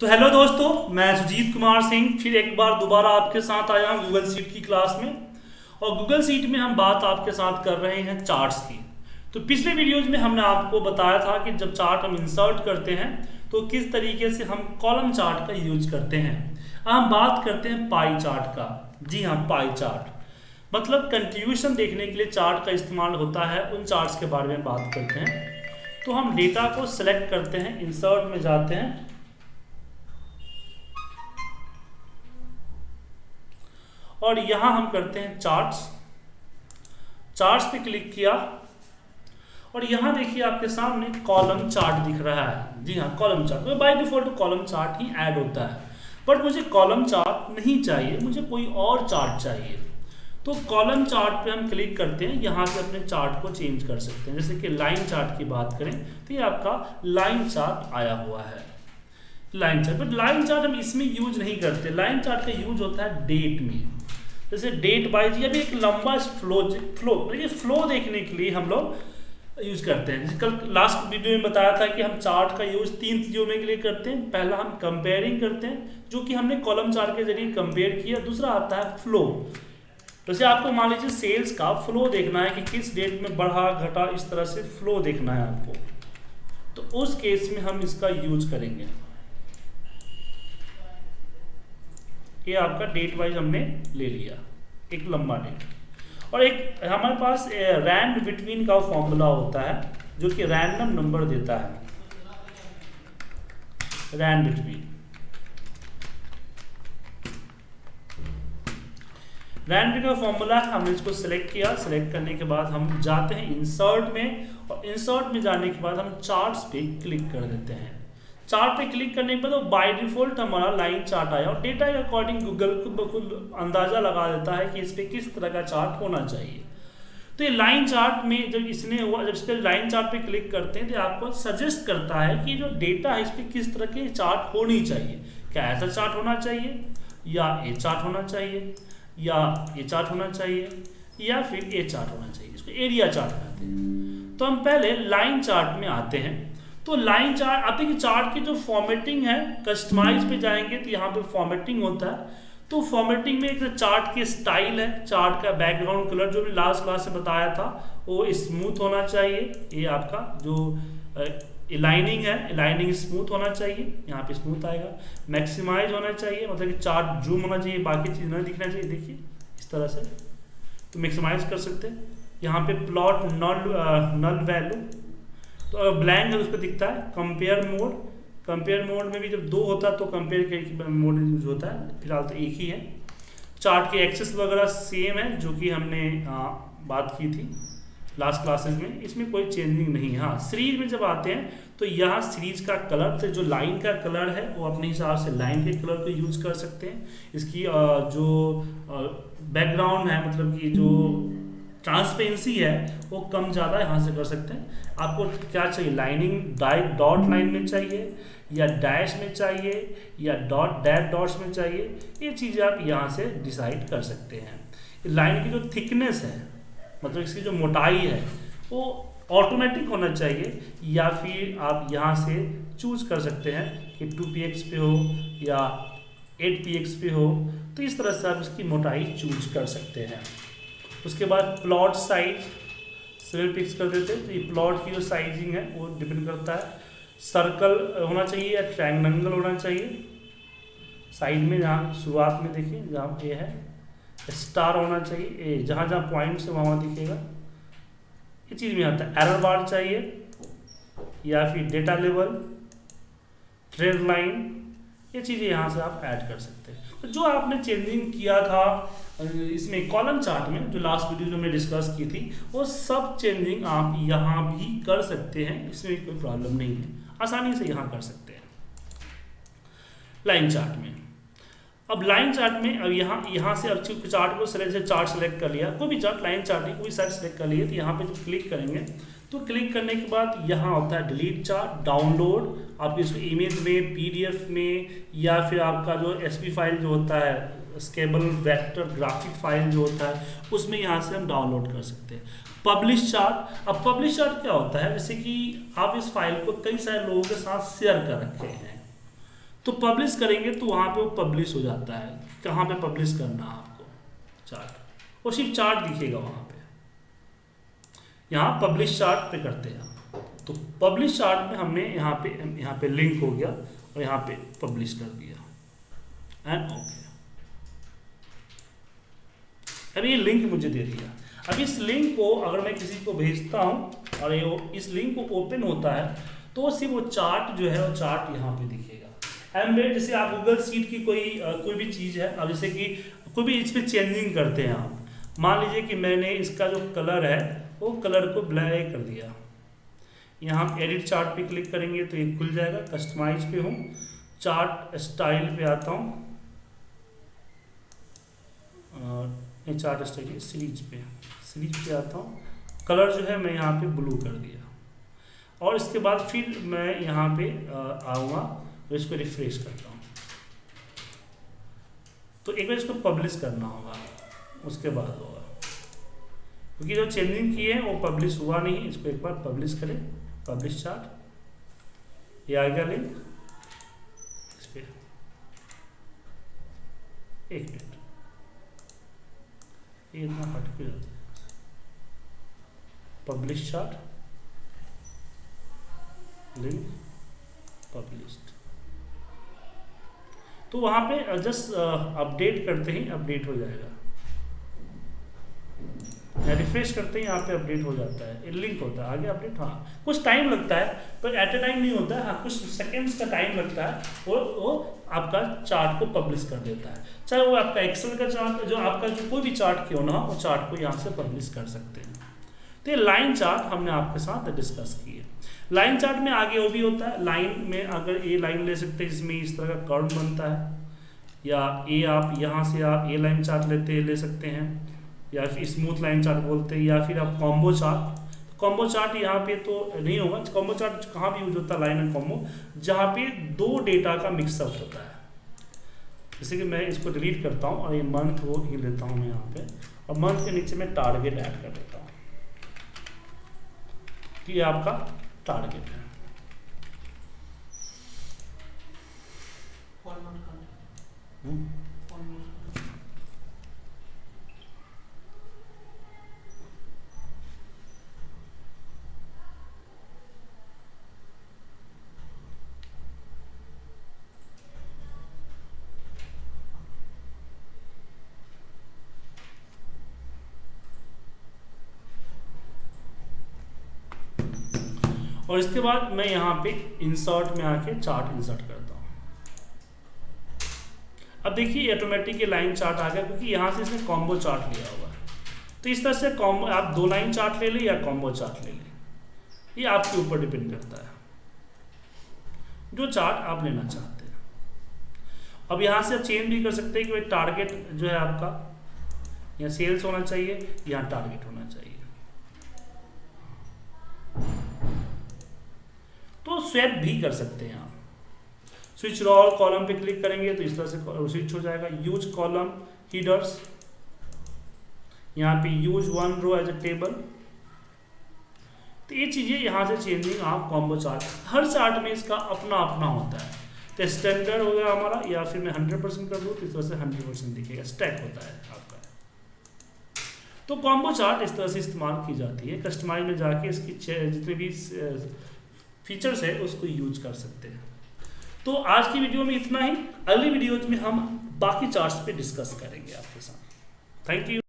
तो हेलो दोस्तों, मैं सुजीत कुमार सिंह, फिर एक बार दोबारा आपके साथ आया हूँ गूगल सीट की क्लास में। और गूगल सीट में हम बात आपके साथ कर रहे हैं चार्ट्स की। तो पिछले वीडियोज़ में हमने आपको बताया था कि जब चार्ट हम इंसर्ट करते हैं तो किस तरीके से हम कॉलम चार्ट का यूज़ करते हैं। हम बात करते हैं पाई चार्ट का। जी हाँ पाई चार्ट मतलब कंट्रीब्यूशन देखने के लिए चार्ट का इस्तेमाल होता है, उन चार्ट्स के बारे में बात करते हैं। तो हम डेटा को सिलेक्ट करते हैं इंसर्ट में जाते हैं। और यहाँ हम करते हैं चार्ट्स चार्ट्स पे क्लिक किया और यहाँ देखिए आपके सामने कॉलम चार्ट दिख रहा है। जी हाँ कॉलम चार्ट तो बाय डिफ़ॉल्ट कॉलम चार्ट ही ऐड होता है। बट मुझे कॉलम चार्ट नहीं चाहिए, मुझे कोई और चार्ट चाहिए। तो कॉलम चार्ट पे हम क्लिक करते हैं, यहाँ से अपने चार्ट को चेंज कर सकते हैं। जैसे कि लाइन चार्ट की बात करें तो ये आपका लाइन चार्ट आया हुआ है। Line chart but line chart हम इसमें यूज़ नहीं करते। लाइन चार्ट का यूज़ होता है डेट में। जैसे डेट वाइज या भी एक लंबा फ्लो फ्लो ये फ्लो देखने के लिए हम लोग यूज़ करते हैं। कल लास्ट वीडियो में बताया था कि हम चार्ट का यूज़ तीन चीज़ों में के लिए करते हैं। पहला हम कंपेयरिंग करते हैं, जो कि हमने कॉलम चार्ट के ज़रिए कंपेयर किया। दूसरा आता है फ्लो जैसे आपको मान लीजिए सेल्स का फ्लो देखना है कि किस डेट में बढ़ा, घटा, इस तरह से फ्लो देखना है आपको। तो उस केस में हम इसका यूज़ करेंगे। ये आपका डेट वाइज हमने ले लिया। एक लंबा डेट और एक हमारे पास रैंड बिटवीन का फॉर्मूला होता है, जो कि रैंडम नंबर देता है। रैंड बिटवीन रैंड का फॉर्मूला हमने इसको सिलेक्ट किया। सिलेक्ट करने के बाद हम जाते हैं इंसर्ट में और इंसर्ट में जाने के बाद हम चार्ट्स पे क्लिक कर देते हैं। चार्ट पे क्लिक करने के बाद वो बाय डिफ़ॉल्ट हमारा लाइन चार्ट आया और डेटा के अकॉर्डिंग गूगल खुद बखुद अंदाज़ा लगा देता है कि इस पर किस तरह का चार्ट होना चाहिए। तो ये लाइन चार्ट में जब इसने हुआ, जब इसके लाइन चार्ट पे क्लिक करते हैं तो आपको सजेस्ट करता है कि जो डेटा है इस पर किस तरह के चार्ट होनी चाहिए। क्या ऐसा चार्ट होना चाहिए? या ए चार्ट होना चाहिए? या ये चार्ट होना चाहिए? या फिर ए चार्ट होना चाहिए। इसको एरिया चार्ट कहते हैं। तो हम पहले लाइन चार्ट में आते हैं। तो लाइन चार्ट आप देखिए चार्ट की जो फॉर्मेटिंग है कस्टमाइज पे जाएँगे तो यहाँ पे फॉर्मेटिंग होता है। तो फॉर्मेटिंग में एक चार्ट की स्टाइल है चार्ट का बैकग्राउंड कलर जो भी लास्ट क्लास में बताया था, वो स्मूथ होना चाहिए। ये आपका जो लाइनिंग है लाइनिंग स्मूथ होना चाहिए। यहाँ पे स्मूथ आएगा। मैक्सिमाइज होना चाहिए। मतलब कि चार्ट जूम होना चाहिए, बाकी चीज़ नहीं दिखना चाहिए। देखिए, इस तरह से। तो मैक्सिमाइज कर सकते हैं। यहाँ पे प्लॉट नल नल वैल्यू तो ब्लैंक है उस पर दिखता है कंपेयर मोड कंपेयर मोड में भी जब दो होता है तो कंपेयर मोड यूज़ होता है फ़िलहाल तो एक ही है। चार्ट के एक्सेस वगैरह सेम है जो कि हमने आ, बात की थी लास्ट क्लासेस में। इसमें कोई चेंजिंग नहीं है। हाँ सीरीज़ में जब आते हैं तो यहाँ सीरीज़ का कलर तो जो लाइन का कलर है वो अपने हिसाब से लाइन के कलर को यूज़ कर सकते हैं। इसकी जो बैकग्राउंड है मतलब कि जो ट्रांसपेरेंसी है, वो कम ज़्यादा यहाँ से कर सकते हैं। आपको क्या चाहिए? लाइनिंग डाइट डॉट लाइन में चाहिए, या डैश में चाहिए, या डॉट डैट डॉट्स में चाहिए, ये चीज़ें आप यहाँ से डिसाइड कर सकते हैं। लाइन की जो थिकनेस है मतलब इसकी जो मोटाई है, वो ऑटोमेटिक होना चाहिए, या फिर आप यहाँ से चूज़ कर सकते हैं कि टू पी एक्स पे हो, या एट पी एक्स पे हो तो इस तरह से आप इसकी मोटाई चूज़ कर सकते हैं। उसके बाद प्लॉट साइज़ सेवन पिक्स कर देते हैं। तो ये प्लॉट की जो साइजिंग है, वो डिपेंड करता है। सर्कल होना चाहिए या ट्रायंगल होना चाहिए। साइड में जहाँ, शुरुआत में देखिए, जहाँ ये है स्टार होना चाहिए। ए जहाँ जहाँ पॉइंट्स है, वहाँ वहाँ दिखेगा। ये चीज़ में आता है। एरर बार चाहिए या फिर डेटा लेवल ट्रेड लाइन ये चीज़ें यहाँ से आप ऐड कर सकते हैं। तो जो आपने चेंजिंग किया था, इसमें कॉलम चार्ट में, जो लास्ट वीडियो जो हमने डिस्कस की थी, वो सब चेंजिंग आप यहाँ भी कर सकते हैं, इसमें कोई प्रॉब्लम नहीं है। आसानी से यहाँ कर सकते हैं। लाइन चार्ट में। अब लाइन चार्ट में, अब यहाँ यहाँ से अब चार्ट को सेलेक्ट चार्ट सेलेक्ट कर लिया। कोई भी चार्ट लाइन चार्ट कोई साइड सेलेक्ट कर लिया तो यहाँ पे जब क्लिक करेंगे तो क्लिक करने के बाद यहाँ होता है डिलीट चार्ट डाउनलोड आप इसको इमेज में पीडीएफ में, या फिर आपका जो एसपी फ़ाइल जो होता है स्केबल वेक्टर ग्राफिक फ़ाइल जो होता है, उसमें यहाँ से हम डाउनलोड कर सकते हैं। पब्लिश चार्ट अब पब्लिश चार्ट क्या होता है? जैसे कि आप इस फ़ाइल को कई सारे लोगों के साथ शेयर कर रखे हैं। तो पब्लिश करेंगे तो वहाँ पे वो पब्लिश हो जाता है कहाँ पे पब्लिश करना है आपको। चार्ट और सिर्फ़ चार्ट दिखेगा वहाँ यहाँ पब्लिश चार्ट पे करते हैं तो पब्लिश चार्ट में हमने यहाँ पे यहाँ पे लिंक हो गया और यहाँ पे पब्लिश कर दिया। एंड ओके अब ये लिंक मुझे दे दिया अब इस लिंक को अगर मैं किसी को भेजता हूँ और ये इस लिंक को ओपन होता है तो सिर्फ़ वो चार्ट जो है, वो चार्ट यहाँ पे दिखेगा। एम्बेड जैसे आप गूगल सीट की कोई कोई भी चीज़ है, अब जैसे कि कोई भी इस पर चेंजिंग करते हैं आप। मान लीजिए कि मैंने इसका जो कलर है वो कलर को ब्लैक कर दिया। यहाँ हम एडिट चार्ट पे क्लिक करेंगे तो ये खुल जाएगा। कस्टमाइज पे हूँ चार्ट स्टाइल पे आता हूँ। चार्ट स्टाइल सीरीज़ पे सीरीज़ पे आता हूँ। कलर जो है मैं यहाँ पे ब्लू कर दिया। और इसके बाद फिर मैं यहाँ पे आऊँगा तो इसको रिफ्रेश करता हूँ। तो एक बार इसको पब्लिश करना होगा। उसके बाद होगा। क्योंकि जो चेंजिंग की है, वो पब्लिश हुआ नहीं इसको एक बार पब्लिश करें। पब्लिश चार्ट ये आएगा लिंक इस पर एक मिनट ये इतना है। पब्लिश चार्ट लिंक पब्लिश्ड तो वहाँ पे जस्ट अपडेट करते ही अपडेट हो जाएगा। रिफ्रेश करते ही यहाँ पे अपडेट हो जाता है लिंक होता है, आगे अपडेट हाँ कुछ टाइम लगता है, पर एट ए टाइम नहीं होता है हाँ कुछ सेकेंड्स का टाइम लगता है, वो वो आपका चार्ट को पब्लिश कर देता है। चाहे वो आपका एक्सेल का चार्ट जो आपका जो कोई भी चार्ट क्यों ना हो, वो चार्ट को यहाँ से पब्लिश कर सकते हैं। तो ये लाइन चार्ट हमने आपके साथ डिस्कस की है। लाइन चार्ट में आगे वो भी होता है लाइन में अगर ए लाइन ले सकते हैं, जिसमें इस तरह का कर्व बनता है, या ए आप यहाँ से आप ए लाइन चार्ट लेते, ले सकते हैं। या फिर स्मूथ लाइन चार्ट बोलते हैं या फिर आप कॉम्बो चार्ट कॉम्बो चार्ट यहाँ पे तो नहीं होगा। कॉम्बो चार्ट कहाँ भी यूज़ होता है लाइन एंड कॉम्बो जहाँ पे दो डेटा का मिक्सअप होता है। जैसे कि मैं इसको डिलीट करता हूँ और ये मंथ वो ही लेता हूँ मैं यहाँ पे। और मंथ के नीचे मैं टारगेट ऐड कर देता हूँ। ये आपका टारगेट है। हम्म। और इसके बाद मैं यहाँ पे इंसर्ट में आके चार्ट इंसर्ट करता हूँ। अब देखिए ऑटोमेटिक ये लाइन चार्ट आ गया, क्योंकि यहाँ से इसने कॉम्बो चार्ट लिया हुआ है। तो इस तरह से कॉम्बो आप दो लाइन चार्ट ले लें या कॉम्बो चार्ट ले लें। ये आपके ऊपर डिपेंड करता है। जो चार्ट आप लेना चाहते हैं। अब यहाँ से आप चेंज भी कर सकते हैं कि भाई टारगेट जो है आपका, या सेल्स होना चाहिए यहाँ टारगेट होना चाहिए। स्वैप भी कर सकते हैं आप। स्विच रॉल कॉलम पे क्लिक करेंगे तो इस तरह से स्विच हो जाएगा। यूज़ कॉलम हीडर्स यहाँ पे use one row as a table तो ये चीज़ें यहाँ से चेंजिंग आप कॉम्बो चार्ट हर चार्ट में इसका अपना अपना होता है। तो स्टैंडर्ड हो गया हमारा, या फिर मैं हंड्रेड परसेंट कर दूँ तो इस तरह से हंड्रेड परसेंट दिखेगा। स्टैक होता है आपका। तो कॉम्बो चार्ट इस तरह से इस्तेमाल की जाती है। कस्टमाइज में जाके इसकी जितने भी फीचर्स है उसको यूज़ कर सकते हैं। तो आज की वीडियो में इतना ही। अगली वीडियो में हम बाकी चार्ट्स पे डिस्कस करेंगे आपके साथ। Thank you